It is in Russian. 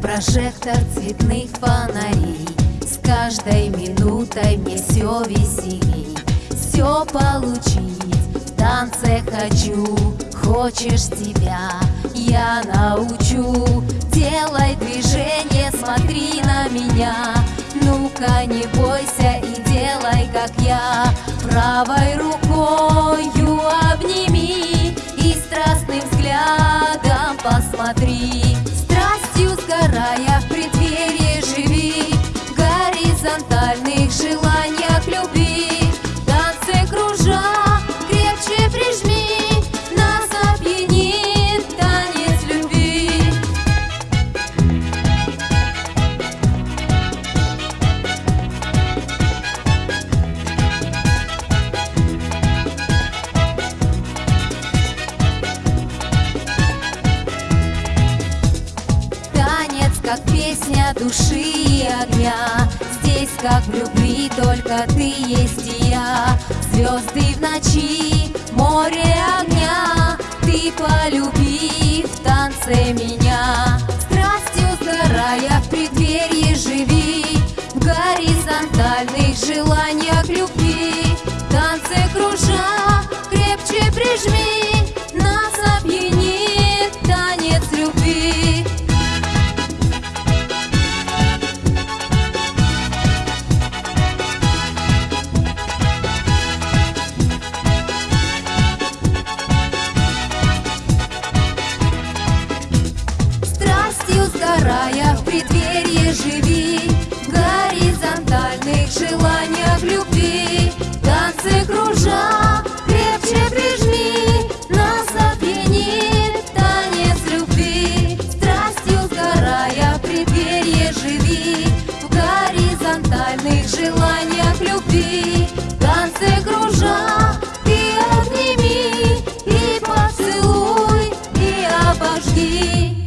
прожектор цветных фонарей. С каждой минутой мне все веселей. Все получить. В танце хочу. Хочешь тебя, я научу. Делай движение, смотри на меня. Ну-ка не бойся и делай как я. Правой рукою обними И страстным взглядом посмотри как песня души и огня. Здесь, как в любви, только ты есть и я. Звезды в ночи, море огня. Ты полюби в танце меня. Страстью сгорая в преддверии живи. В горизонтальных желаниях любви. В танце сгорая в преддверии живи. В горизонтальных желаниях любви. В танце кружа крепче прижми. Нас опьянит танец любви. Страстью сгорая в преддверии живи. В горизонтальных желаниях любви. В танце кружа ты обними И поцелуй, и обожги